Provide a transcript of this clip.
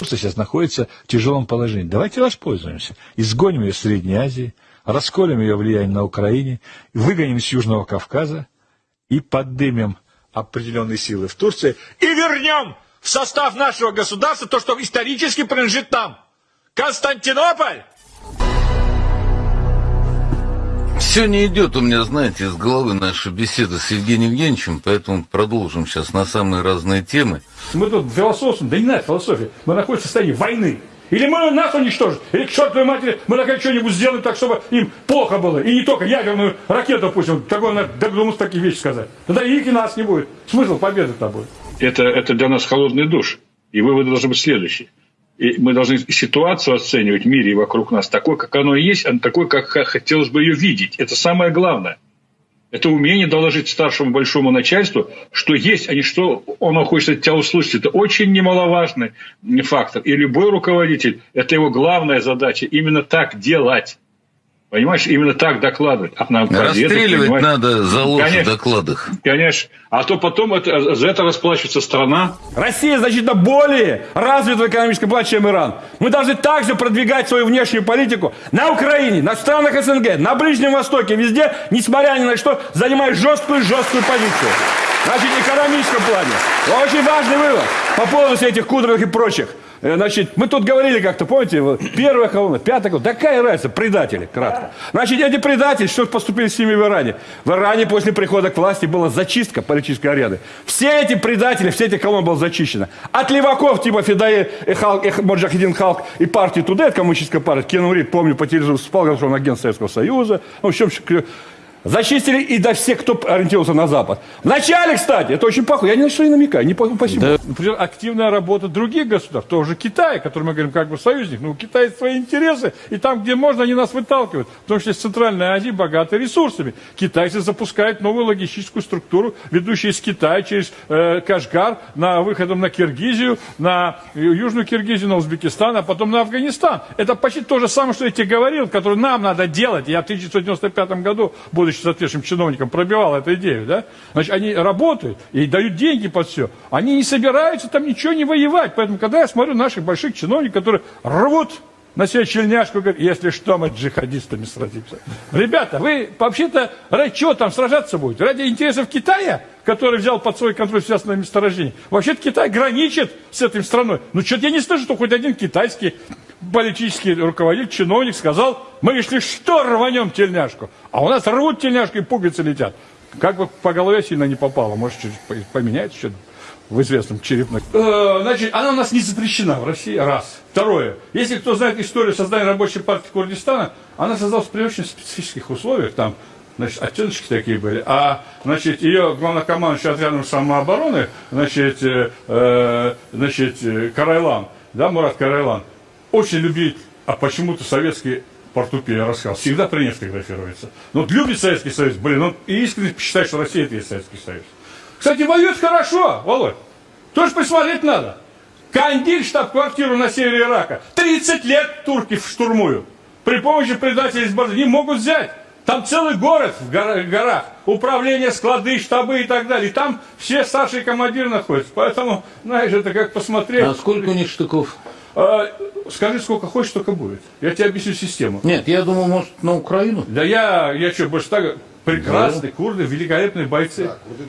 Турция сейчас находится в тяжелом положении. Давайте воспользуемся. Изгоним ее из Средней Азии, расколем ее влияние на Украине, выгоним с Южного Кавказа и поддымем определенные силы в Турции и вернем в состав нашего государства то, что исторически принадлежит нам. Константинополь! Все не идет у меня, знаете, из головы наша беседа с Евгением Евгеньевичем, поэтому продолжим сейчас на самые разные темы. Мы тут философствуем, да не надо философии, мы находимся в состоянии войны. Или мы нас уничтожим, или к чертовой матери мы наконец что-нибудь сделаем так, чтобы им плохо было. И не только ядерную ракету пустим, такой надо додуматься такие вещи сказать. Тогда их и нас не будет. Смысл победы-то будет. Это, это для нас холодный душ. И выводы должны быть следующие. И мы должны ситуацию оценивать в мире и вокруг нас такой, как оно есть, а такой, как хотелось бы ее видеть. Это самое главное. Это умение доложить старшему большому начальству, что есть, а не что он хочет от тебя услышать. Это очень немаловажный фактор. И любой руководитель, это его главная задача, именно так делать. Понимаешь, именно так докладывать. А нам Расстреливать это, надо за ложь в докладах. Конечно. А то потом это, за это расплачивается страна. Россия значительно более развита в экономическом плане, чем Иран. Мы должны также продвигать свою внешнюю политику на Украине, на странах СНГ, на Ближнем Востоке, везде, несмотря ни на что, занимая жесткую-жесткую позицию. Значит, в экономическом плане. Очень важный вывод по поводу всех этих кудровых и прочих. Э, значит, мы тут говорили как-то, помните, первая колонна, пятая колонна, такая разница, предатели, кратко. Значит, эти предатели, что поступили с ними в Иране? В Иране после прихода к власти была зачистка политической арены. Все эти предатели, все эти колонны было зачищено. От леваков типа Федае, Халк, Моджахидин Халк и партии Тудет, коммунистическая партия, Кен Рид, помню, по телевизору спал, что он агент Советского Союза. Ну, в общем, Зачистили и до всех, кто ориентировался на Запад. Вначале, кстати, это очень похоже, я ни на что не намекаю, не спасибо. Да. Например, активная работа других государств, тоже Китая, который мы говорим как бы союзник, но у Китая свои интересы, и там, где можно, они нас выталкивают. Потому что Центральная Азия богата ресурсами. Китайцы запускают новую логистическую структуру, ведущую из Китая через э, Кашгар, на выходом на Киргизию, на Южную Киргизию, на Узбекистан, а потом на Афганистан. Это почти то же самое, что я тебе говорил, которое нам надо делать. Я в 1995 году буду будучи соответствующим чиновником, пробивал эту идею, да? Значит, они работают и дают деньги под все. Они не собираются там ничего не воевать. Поэтому, когда я смотрю наших больших чиновников, которые рвут на себя чельняшку, говорят, если что, мы джихадистами сразимся. Ребята, вы вообще-то ради чего там сражаться будете? Ради интересов Китая, который взял под свой контроль все основные месторождения. Вообще-то Китай граничит с этой страной. Ну, что-то я не слышу, что хоть один китайский политический руководитель, чиновник сказал, мы, если что, рванем тельняшку. А у нас рвут тельняшку и пуговицы летят. Как бы по голове сильно не попало. Может, чуть поменяется что-то в известном черепном. Э, значит, она у нас не запрещена в России, раз. Второе. Если кто знает историю создания рабочей партии Курдистана, она создалась при очень специфических условиях. Там значит, оттеночки такие были. А, значит, ее главнокомандующий отрядом самообороны, значит, э, э значит, Карайлан, да, Мурат Карайлан, очень любит, а почему-то советский портупей, я рассказал, всегда при ней фотографируется. Но вот любит Советский Союз, блин, он искренне считает, что Россия это есть Советский Союз. Кстати, воюет хорошо, Володь. Тоже посмотреть надо. Кандиль, штаб-квартиру на севере Ирака. 30 лет турки штурмуют. При помощи предателей из Базы не могут взять. Там целый город в горах, управление, склады, штабы и так далее. И там все старшие командиры находятся. Поэтому, знаешь, это как посмотреть. А сколько у них штыков? А, скажи, сколько хочешь, столько будет. Я тебе объясню систему. Нет, я думал, может, на Украину. Да я, я что, больше так, прекрасные да. курды, великолепные бойцы. Да,